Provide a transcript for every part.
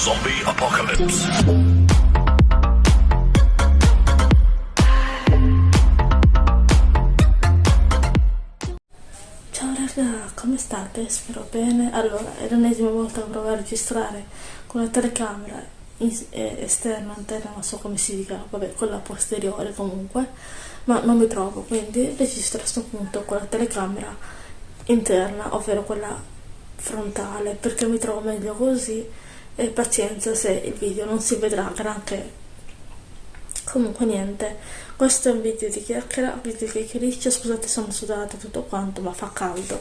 Zombie Apocalypse. Ciao raga, come state? Spero bene. Allora, è l'ennesima volta che provo a registrare con la telecamera esterna, interna, non so come si dica, vabbè, quella posteriore comunque, ma non mi trovo, quindi registro a questo punto con la telecamera interna, ovvero quella frontale, perché mi trovo meglio così e pazienza se il video non si vedrà granché. Comunque niente, questo è un video di chiacchiera, video di chiacchiericcio, scusate sono sudata tutto quanto, ma fa caldo.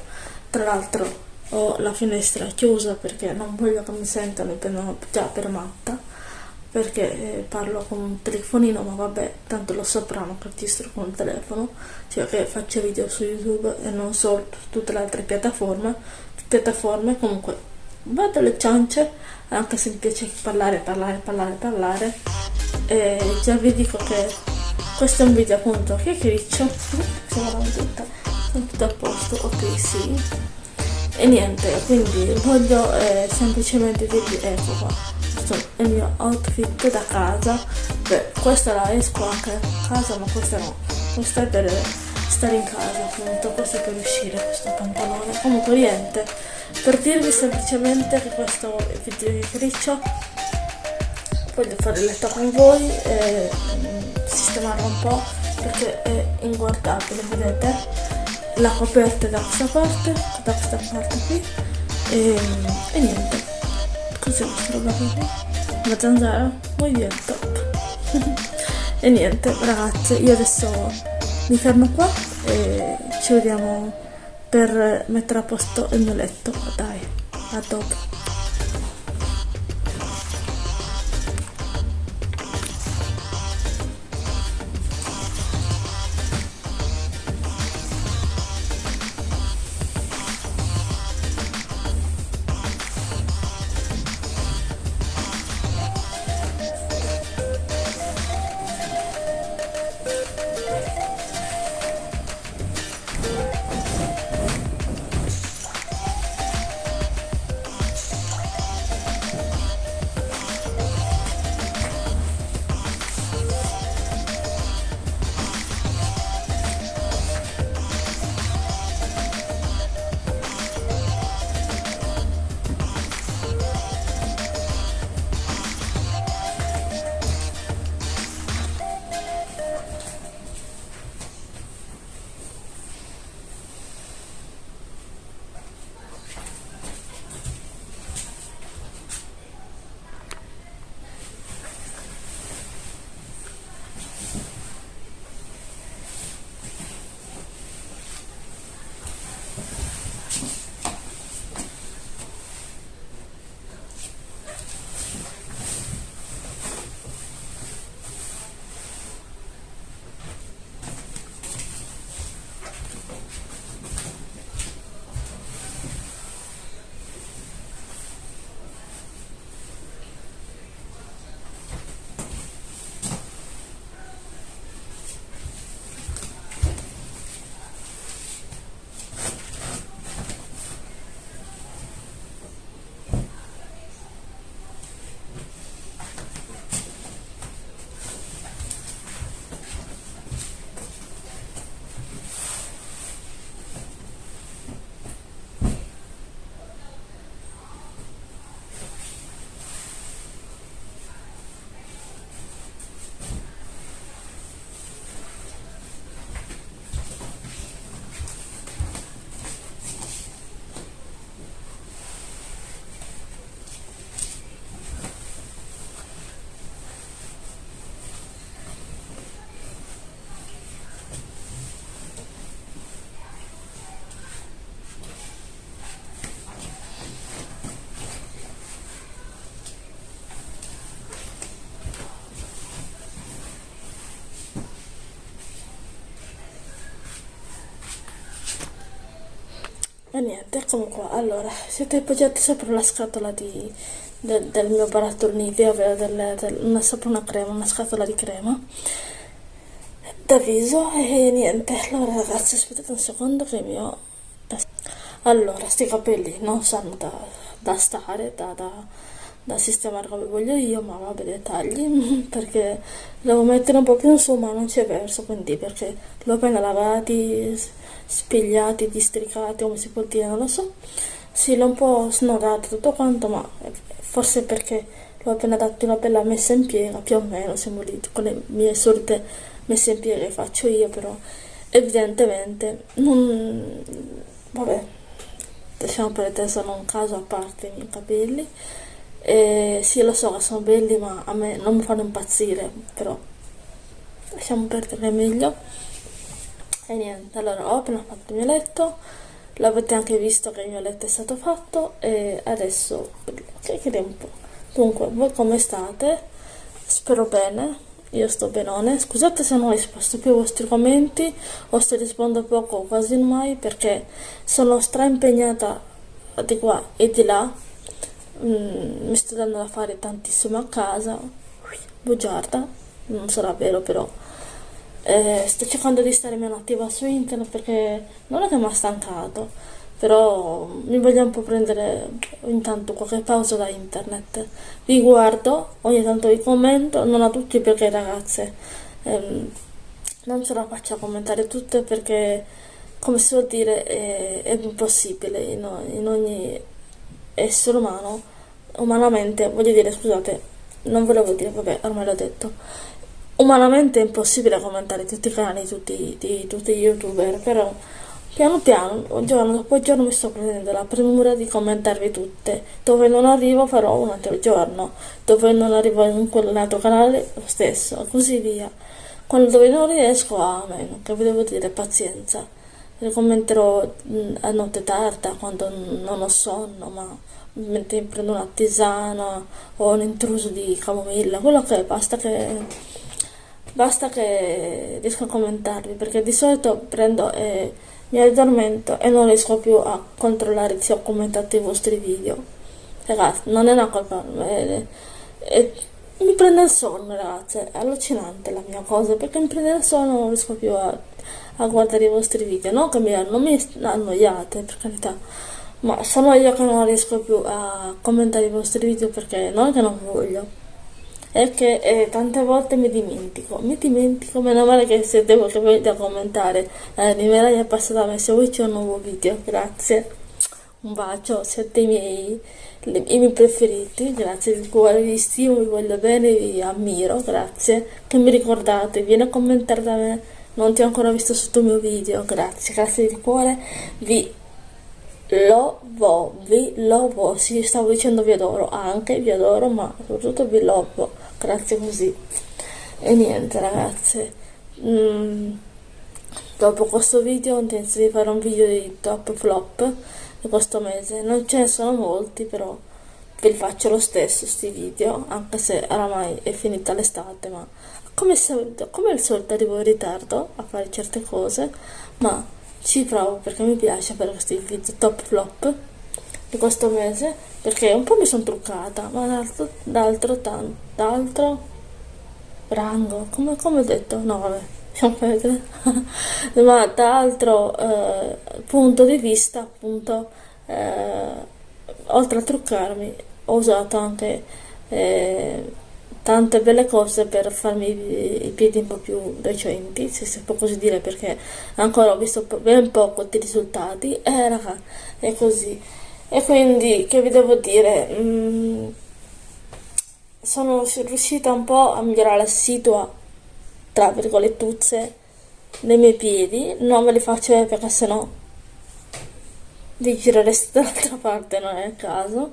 Tra l'altro ho la finestra chiusa perché non voglio che mi sentano e prendono già per matta, perché eh, parlo con un telefonino, ma vabbè, tanto lo sapranno che registro con il telefono, cioè che faccio video su YouTube e non solo su tutte le altre piattaforme, piattaforme comunque vado alle ciance, anche se mi piace parlare, parlare, parlare, parlare. E già vi dico che questo è un video appunto che criccio siamo tutta sono tutto a posto ok sì. E niente quindi voglio eh, semplicemente dirvi ecco qua. Questo è il mio outfit da casa. Beh questa la esco anche a casa ma questa no. Questa è per stare in casa appunto questo per uscire questo pantalone. Comunque niente. Per dirvi semplicemente che questo video di criccio voglio fare il letto con voi e mm, sistemarlo un po' perché è inguardabile vedete? La coperta è da questa parte da questa parte qui e, e niente. Cos'è questa roba qui una zanzara? Muy bien top e niente ragazze io adesso mi fermo qua e ci vediamo per mettere a posto il mio letto. Dai a dopo E niente, eccomi qua. Allora, siete appoggiati sopra la scatola di, del, del mio barattolo Nivea, ovvero del, del, una, sopra una crema, una scatola di crema da viso e niente. Allora ragazzi, aspettate un secondo che il mio... Allora, sti capelli non sanno da, da stare, da, da, da sistemare come voglio io, ma vabbè dettagli, perché devo mettere un po' più in su, ma non c'è verso, quindi perché l'ho appena lavati, spigliati, districati, come si può dire, non lo so. Sì, l'ho un po' snodato tutto quanto, ma forse perché l'ho appena dato una bella messa in piega, più o meno, siamo lì con le mie solite messe in piega che faccio io, però evidentemente non... vabbè, diciamo per te sono un caso a parte i miei capelli. E sì, lo so che sono belli, ma a me non mi fanno impazzire, però lasciamo perdere meglio. E niente, allora ho appena fatto il mio letto, l'avete anche visto che il mio letto è stato fatto e adesso chiacchieriamo un po'. Dunque, voi come state? Spero bene, io sto benone. Scusate se non ho risposto più ai vostri commenti o se rispondo poco o quasi mai perché sono stra impegnata di qua e di là. Mm, mi sto dando da fare tantissimo a casa. Bugiarda, non sarà vero però eh, sto cercando di stare meno attiva su internet perché non è che mi ha stancato, però mi voglio un po' prendere intanto qualche pausa da internet. Vi guardo, ogni tanto vi commento, non a tutti perché ragazze ehm, non ce la faccio a commentare tutte perché come si può dire è, è impossibile in, in ogni essere umano, umanamente, voglio dire scusate, non volevo dire, vabbè ormai l'ho detto umanamente è impossibile commentare tutti i canali tutti, di tutti gli youtuber, però piano piano, giorno dopo giorno mi sto prendendo la premura di commentarvi tutte. Dove non arrivo farò un altro giorno, dove non arrivo in quell'altro canale lo stesso, così via. Quando dove non riesco, amen, che vi devo dire, pazienza. Commenterò a notte tarda, quando non ho sonno, ma mentre prendo una tisana o un intruso di camomilla, quello che è, basta che Basta che riesco a commentarvi perché di solito prendo e mi addormento e non riesco più a controllare se ho commentato i vostri video. Ragazzi, non è una colpa, è, è, mi prende il sonno ragazzi, è allucinante la mia cosa perché mi prende il sonno e non riesco più a, a guardare i vostri video. Non che mi, non mi annoiate per carità, ma sono io che non riesco più a commentare i vostri video perché non è che non voglio. È che eh, tante volte mi dimentico, mi dimentico, meno male che se devo che venite a commentare. Eh, è passata a me, se vuoi c'è un nuovo video, grazie, un bacio, siete i miei, i miei preferiti, grazie di cuore, vi stimo, vi voglio bene, vi ammiro, grazie, che mi ricordate, vieni a commentare da me, non ti ho ancora visto sotto il mio video, grazie, grazie di cuore, vi lovo, vi lovo, sì, stavo dicendo vi adoro, anche vi adoro, ma soprattutto vi lovo, grazie così. E niente ragazze, mm, dopo questo video ho intenzione di fare un video di top flop di questo mese, non ce ne sono molti però ve li faccio lo stesso sti video, anche se oramai è finita l'estate, ma come, solito, come al solito arrivo in ritardo a fare certe cose, ma ci provo perché mi piace fare questi video top flop di questo mese perché un po' mi sono truccata ma d'altro d'altro d'altro rango come, come ho detto no vabbè ma da altro eh, punto di vista appunto eh, oltre a truccarmi ho usato anche eh, tante belle cose per farmi i piedi un po' più recenti, se si può così dire, perché ancora ho visto ben poco di risultati, e eh, raga, è così. E quindi, che vi devo dire, mm, sono riuscita un po' a migliorare la situa, tra virgolettuzze, dei miei piedi, non ve li faccio vedere perché sennò vi girereste dall'altra parte, non è il caso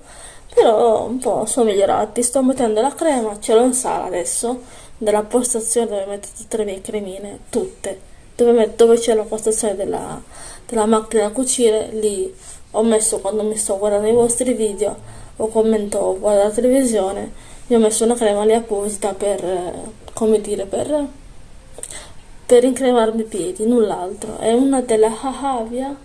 però un po' sono migliorati. Sto mettendo la crema ce l'ho in sala adesso della postazione dove metto tutte le mie cremine tutte. Dove, dove c'è la postazione della, della macchina da cucire lì ho messo quando mi sto guardando i vostri video o commento o guardo la televisione vi ho messo una crema lì apposita per come dire per per incremarmi i piedi null'altro. È una della Hahavia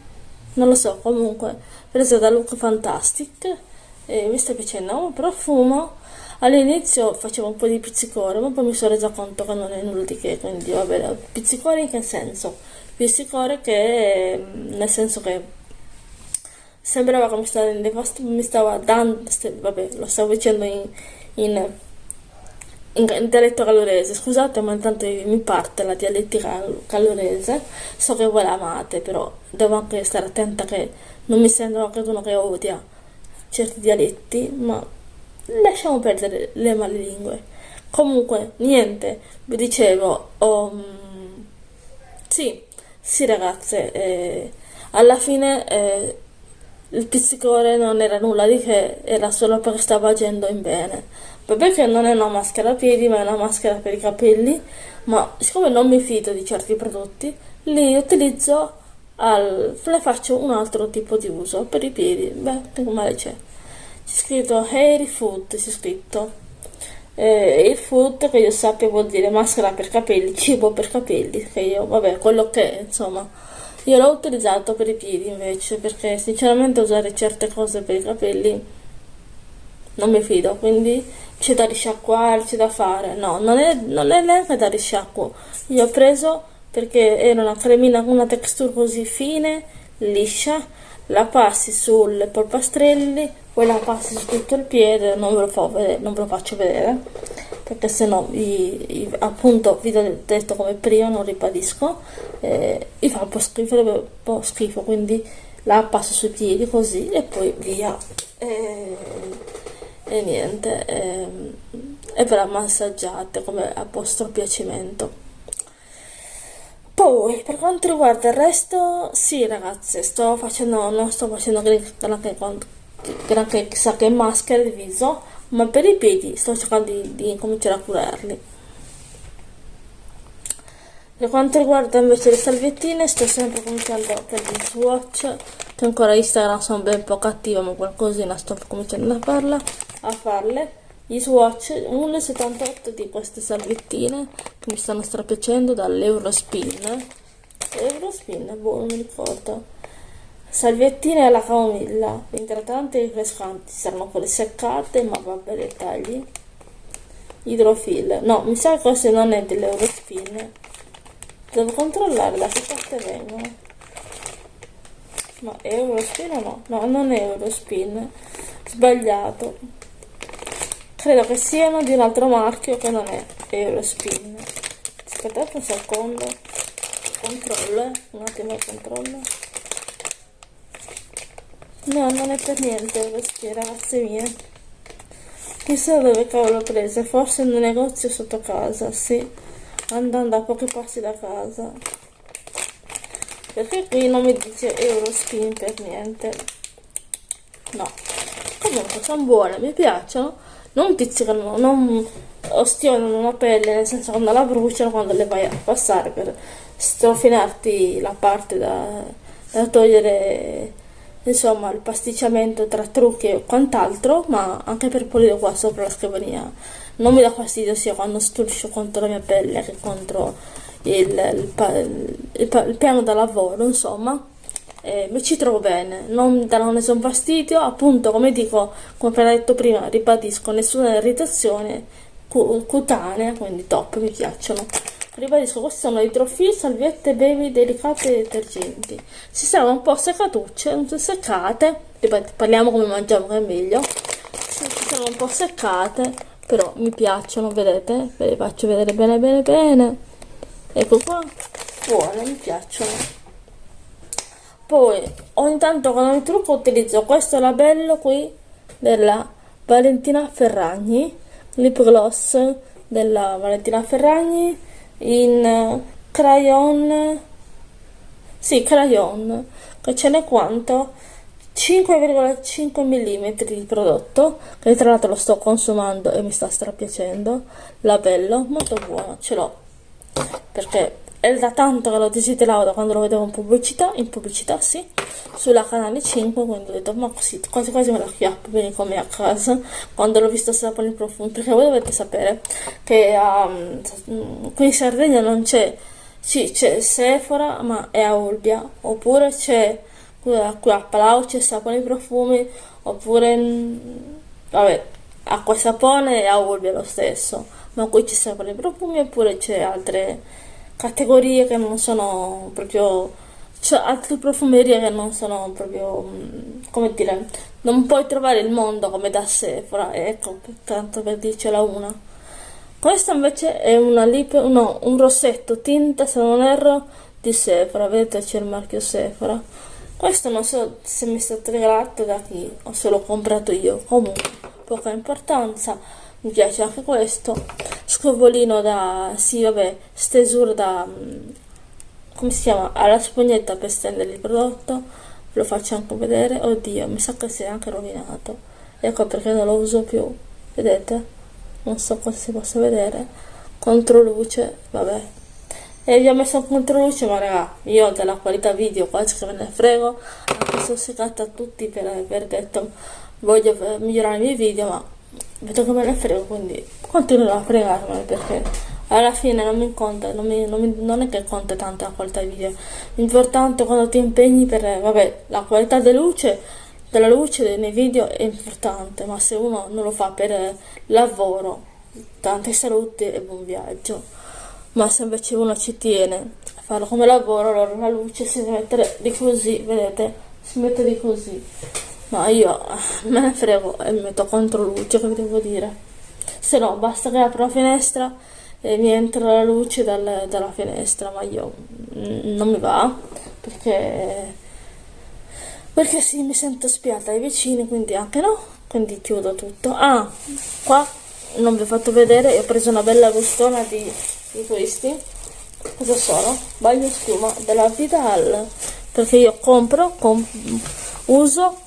non lo so comunque presa da Look Fantastic e mi sta piacendo un profumo. All'inizio facevo un po' di pizzicore ma poi mi sono resa conto che non è nulla di che quindi va bene pizzicore in che senso? Pizzicore che nel senso che sembrava che mi stava, mi stava dando, vabbè, lo stavo dicendo in, in, in, dialetto calorese, scusate ma intanto mi parte la dialettica calorese, so che voi la amate, però devo anche stare attenta che non mi sembra anche uno che odia certi dialetti, ma lasciamo perdere le male lingue. Comunque, niente, vi dicevo, um, sì, sì ragazze, eh, alla fine eh, il pizzicore non era nulla di che, era solo perché stava agendo in bene. Vabbè che non è una maschera a piedi, ma è una maschera per i capelli, ma siccome non mi fido di certi prodotti, li utilizzo, al, le faccio un altro tipo di uso per i piedi. Beh, male c'è. C'è scritto Hair Food, c'è scritto. Eh, il food che io sappia vuol dire maschera per capelli, cibo per capelli, che io, vabbè, quello che è, insomma io l'ho utilizzato per i piedi invece, perché sinceramente usare certe cose per i capelli non mi fido, quindi c'è da risciacquare, c'è da fare. No, non è, non è neanche da risciacquo. Io ho preso perché era una cremina con una texture così fine, liscia, la passi sulle polpastrelli, poi la passi su tutto il piede, non ve lo, vedere, non ve lo faccio vedere perché se no appunto vi ho detto come prima non ribadisco eh, vi fa un po' schifo, un po' schifo quindi la passo sui piedi così e poi via. E, e niente e, e ve la massaggiate come a vostro piacimento poi per quanto riguarda il resto sì ragazze sto facendo non sto facendo granché, granché chissà che maschere di viso ma per i piedi sto cercando di, di cominciare a curarli. Per quanto riguarda invece le salviettine sto sempre cominciando per gli swatch che ancora Instagram sono ben poco attiva ma qualcosina sto cominciando a farla a farle gli swatch 1,78 di queste salviettine che mi stanno strapiacendo dall'Eurospin Eurospin, boh non mi ricordo Salviettine alla camomilla, idratanti e rinfrescanti, saranno quelle seccate, ma vabbè dettagli. Idrofil, no, mi sa che questo non è dell'Eurospin. Devo controllare da che parte vengono. Ma Eurospin o no? No, non è Eurospin. Sbagliato. Credo che siano di un altro marchio che non è Eurospin. Aspettate un secondo. Controllo, eh. Un attimo controllo. No, non è per niente questi, ragazze mie. Chissà dove cavolo ho preso, forse un negozio sotto casa, sì. Andando a pochi passi da casa. Perché qui non mi dice Eurospin per niente. No. Comunque sono buone, mi piacciono. Non pizzicano, non ostionano la pelle, nel senso quando la bruciano, quando le vai a passare per strofinarti la parte da, da togliere insomma il pasticciamento tra trucchi e quant'altro ma anche per pulire qua sopra la scrivania. Non mi dà fastidio sia quando striscio contro la mia pelle che contro il, il, il, il piano da lavoro insomma eh, mi ci trovo bene non danno nessun fastidio appunto come dico come appena detto prima ribadisco nessuna irritazione cutanea quindi top mi piacciono Ribadisco, questi sono idrofil, salviette, baby, delicate e detergenti. Si servono un po' seccatucce, seccate, ripeto, parliamo come mangiamo che è meglio. Si sono un po' seccate, però mi piacciono, vedete? Ve le faccio vedere bene bene bene. Ecco qua, buone, mi piacciono. Poi, ogni tanto quando mi trucco utilizzo questo labello qui della Valentina Ferragni, lip gloss della Valentina Ferragni in crayon sì crayon che ce n'è quanto? 5,5 mm di prodotto che tra l'altro lo sto consumando e mi sta strapiacendo. Labello molto buono ce l'ho perché è da tanto che lo desidero da quando lo vedevo in pubblicità in pubblicità sì. Sulla canale 5 quindi ho detto ma così quasi quasi me la chiappo bene come a casa. Quando l'ho visto sapore in profumo perché voi dovete sapere che um, qui in Sardegna non c'è sì c'è Sephora ma è a Olbia oppure c'è qui a Palau c'è sapone in profumi oppure vabbè acqua e sapone e a Olbia lo stesso ma qui c'è sapone in profumi oppure c'è altre categorie che non sono proprio c'è altre profumerie che non sono proprio, mm, come dire, non puoi trovare il mondo come da Sephora, ecco, tanto per dircela una. Questa invece è una lip, no, un rossetto tinta, se non erro, di Sephora, vedete c'è il marchio Sephora. Questo non so se mi è stato regalato da chi o se l'ho comprato io, comunque poca importanza, mi piace anche questo. Scovolino da, sì vabbè, stesura da, mm, come si chiama, alla spugnetta per stendere il prodotto, ve lo faccio anche vedere, oddio, mi sa che si è anche rovinato, ecco perché non lo uso più, vedete? Non so cosa si possa vedere, controluce, vabbè, e vi ho messo un controluce ma raga io della qualità video quasi che me ne frego. Anche se ho secata a tutti per aver detto voglio migliorare i miei video ma vedo che me ne frego quindi continuerò a fregarmene perché alla fine non mi conta non, mi, non, mi, non è che conta tanto la qualità video. L'importante quando ti impegni per vabbè la qualità della luce della luce nei video è importante ma se uno non lo fa per lavoro tante salute e buon viaggio. Ma se invece uno ci tiene a farlo come lavoro allora la luce si deve mettere di così vedete? Si mette di così. Ma io me ne frego e mi metto contro luce che devo dire se no basta che apro la finestra e mi entra la luce dal, dalla finestra ma io mm, non mi va perché perché sì mi sento spiata ai vicini quindi anche no quindi chiudo tutto ah qua non vi ho fatto vedere ho preso una bella bustona di di questi cosa sono? bagno schiuma della Vidal perché io compro, comp uso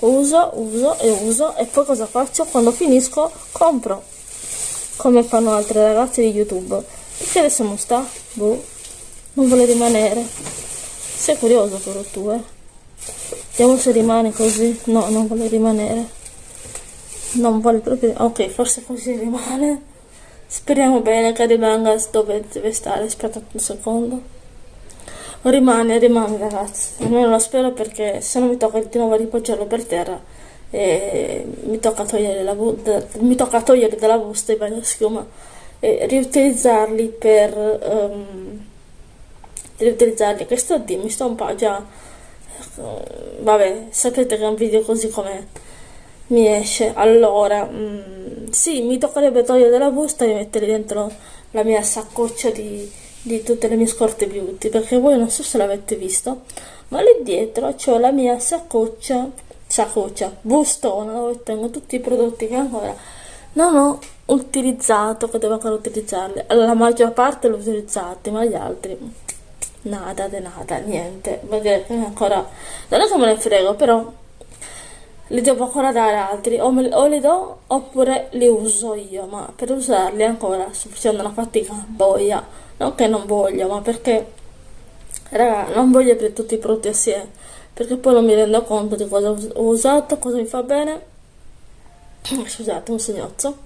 uso, uso e uso e poi cosa faccio? quando finisco compro come fanno altre ragazze di youtube. Perché adesso non sta? boh non vuole rimanere. Sei curioso però tu eh? Vediamo se rimane così. No non vuole rimanere. Non vuole proprio ok forse così rimane. Speriamo bene che rimanga dove deve stare, aspetta un secondo. Rimane, rimane ragazzi, almeno lo spero perché se no mi tocca di nuovo ripoggiarlo per terra e mi tocca togliere, la mi tocca togliere dalla busta i bagni schiuma e riutilizzarli per um, riutilizzarli. Che sto di mi sto un po' già vabbè sapete che è un video così com'è mi esce. Allora mm, sì mi toccherebbe togliere dalla busta e mettere dentro la mia saccoccia di, di tutte le mie scorte beauty perché voi non so se l'avete visto ma lì dietro c'ho la mia saccoccia saccoccia bustona dove tengo tutti i prodotti che ancora. Non ho utilizzato che devo ancora utilizzarli. La maggior parte l'ho utilizzati ma gli altri nada de nada niente. Che ancora non è che me ne frego però li devo ancora dare altri. O, me, o li do oppure li uso io ma per usarli ancora sto facendo una fatica boia. Non che non voglio ma perché raga non voglio aprire tutti i prodotti assieme perché poi non mi rendo conto di cosa ho usato cosa mi fa bene scusate un segnozzo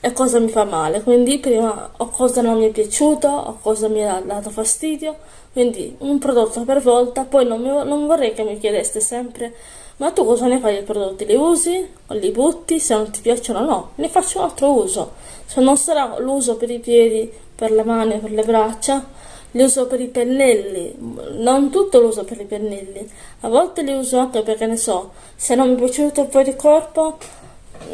e cosa mi fa male quindi prima o cosa non mi è piaciuto o cosa mi ha dato fastidio quindi un prodotto per volta poi non, mi, non vorrei che mi chiedeste sempre ma tu cosa ne fai dei prodotti? Li usi? O li butti? Se non ti piacciono no, ne faccio un altro uso. Se non sarà l'uso per i piedi, per le mani, per le braccia, li uso per i pennelli, non tutto lo uso per i pennelli, a volte li uso anche perché ne so, se non mi è piaciuto per il corpo,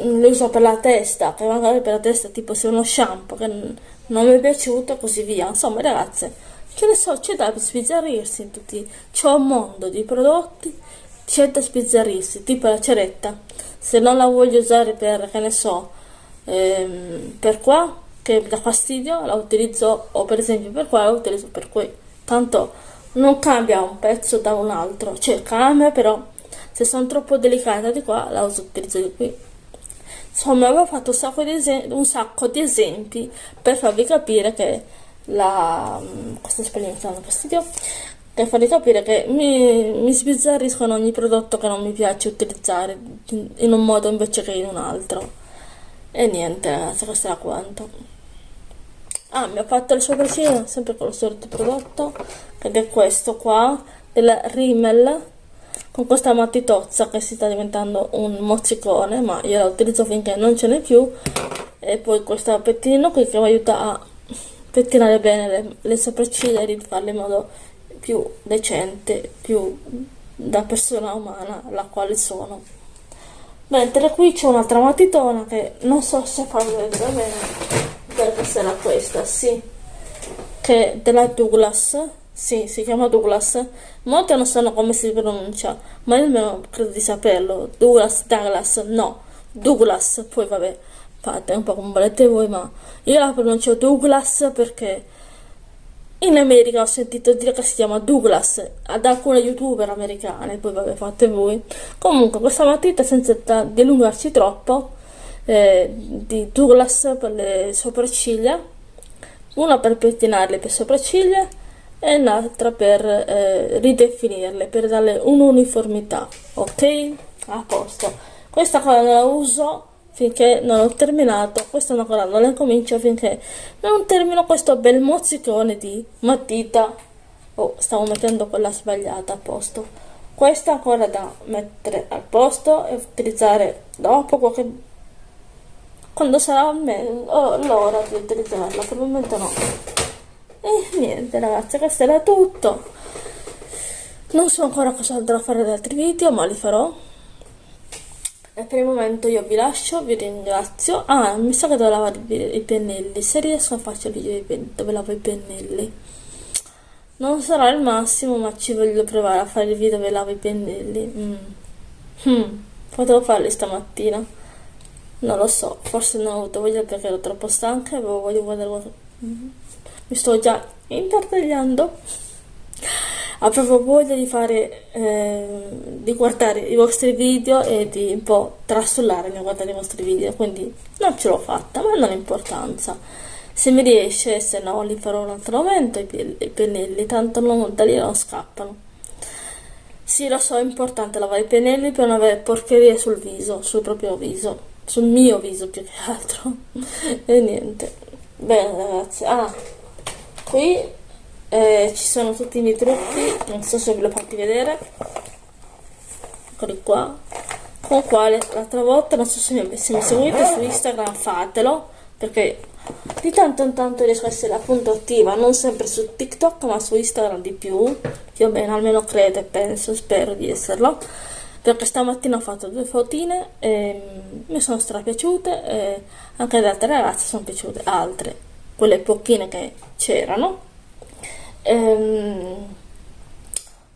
li uso per la testa, che magari per la testa tipo se uno shampoo che non mi è piaciuto, così via. Insomma ragazze, che ne so, c'è da sbizzarrirsi in tutti, c'è un mondo di prodotti c'è da spizzarrirsi, tipo la ceretta. Se non la voglio usare per, che ne so, ehm, per qua, che mi dà fastidio, la utilizzo, o per esempio per qua la utilizzo per qui. Tanto non cambia un pezzo da un altro, cioè cambia però se sono troppo delicata di qua la uso, utilizzo di qui. Insomma, avevo fatto un sacco, di un sacco di esempi per farvi capire che la... questa spagnola mi dando fastidio per farvi capire che mi, mi sbizzarriscono ogni prodotto che non mi piace utilizzare in un modo invece che in un altro e niente ragazzi questo era quanto ah mi ha fatto il sopracciglia sempre con lo solito prodotto ed è questo qua della Rimmel con questa matitozza che si sta diventando un mozzicone ma io la utilizzo finché non ce n'è più e poi questo pettinino qui che mi aiuta a pettinare bene le, le sopracciglia e rifarle in modo più decente, più da persona umana la quale sono. Mentre qui c'è un'altra matitona che non so se farvi vedere bene, perché sarà questa, sì, che è della Douglas, sì, si chiama Douglas. Molti non sanno come si pronuncia, ma io almeno credo di saperlo. Douglas, Douglas, no, Douglas, poi vabbè, fate un po' come volete voi, ma io la pronuncio Douglas perché in America ho sentito dire che si chiama Douglas ad alcune youtuber americane, poi vabbè fate voi. Comunque questa matita senza dilungarci troppo, eh, di Douglas per le sopracciglia, una per pettinarle per sopracciglia e l'altra per eh, ridefinirle, per darle un'uniformità, ok? A posto. Questa cosa la uso finché non ho terminato questa ancora non la comincio finché non termino questo bel mozzicone di matita. Oh stavo mettendo quella sbagliata a posto. Questa ancora da mettere al posto e utilizzare dopo qualche quando sarà l'ora di utilizzarla probabilmente no. E niente ragazzi questo era tutto. Non so ancora cosa andrò a fare da altri video ma li farò e per il momento io vi lascio, vi ringrazio. Ah, mi sa che devo lavare i pennelli. Se riesco a farci il video dove lavo i pennelli. Non sarà il massimo, ma ci voglio provare a fare il video dove lavo i pennelli. Mm. Hmm. Potevo farli stamattina. Non lo so, forse non ho avuto voglia perché ero troppo stanca e avevo voglia di guardare... Mi sto già intartagliando proprio voglia di fare eh, di guardare i vostri video e di un po' trasullare nel guardare i vostri video quindi non ce l'ho fatta ma non ha importanza. Se mi riesce se no li farò un altro momento i pennelli tanto non, da lì non scappano. Sì lo so è importante lavare i pennelli per non avere porcherie sul viso sul proprio viso sul mio viso più che altro. E niente. Bene ragazzi ah qui eh, ci sono tutti i miei trucchi non so se ve l'ho fatti vedere. Eccoli qua. Con quale l'altra volta non so se mi, se mi seguite su Instagram fatelo perché di tanto in tanto riesco a essere appunto attiva non sempre su TikTok ma su Instagram di più più o meno almeno credo e penso spero di esserlo. Perché stamattina ho fatto due fotine e mi sono strapiaciute e anche ad altre ragazze sono piaciute altre quelle pochine che c'erano Ehm,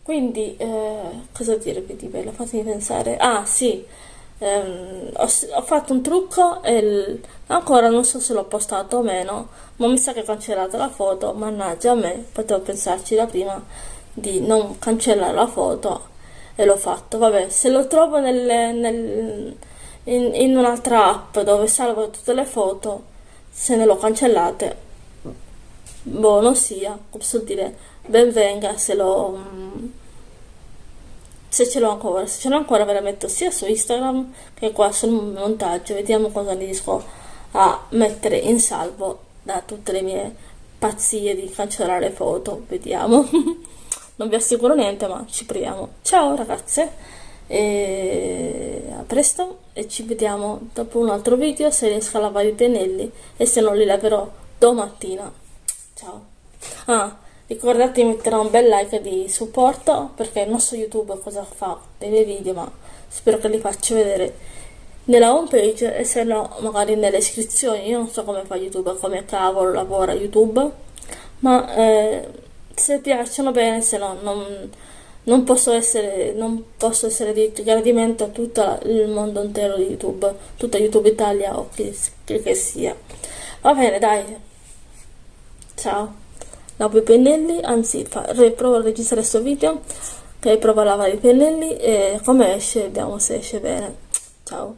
quindi, eh, cosa dirvi di bello? Fatemi pensare. Ah, sì, ehm, ho, ho, fatto un trucco e il, ancora non so se l'ho postato o meno, ma mi sa che ho cancellato la foto. Mannaggia a me, potevo pensarci da prima di non cancellare la foto e l'ho fatto. Vabbè, se lo trovo nel, nel, in, in un'altra app dove salvo tutte le foto, se ne l'ho cancellate buono sia, posso dire, ben venga se lo... se ce l'ho ancora, se ce l'ho ancora ve la metto sia su Instagram che qua sul montaggio, vediamo cosa riesco a mettere in salvo da tutte le mie pazzie di cancellare foto, vediamo. non vi assicuro niente ma ci proviamo. Ciao ragazze! E a presto e ci vediamo dopo un altro video se riesco a lavare i pennelli e se non li laverò domattina ciao. Ah ricordate di mettere un bel like di supporto perché non so youtube cosa fa? Miei video ma spero che li faccia vedere nella home page e se no magari nelle iscrizioni. Io non so come fa youtube come cavolo lavora youtube ma eh, se piacciono bene se no non, non posso essere non posso essere di gradimento a tutto il mondo intero di youtube tutta youtube italia o che, che sia. Va bene dai ciao. Lavo i pennelli anzi fa, provo a registrare questo video che provo a lavare i pennelli e come esce vediamo se esce bene. Ciao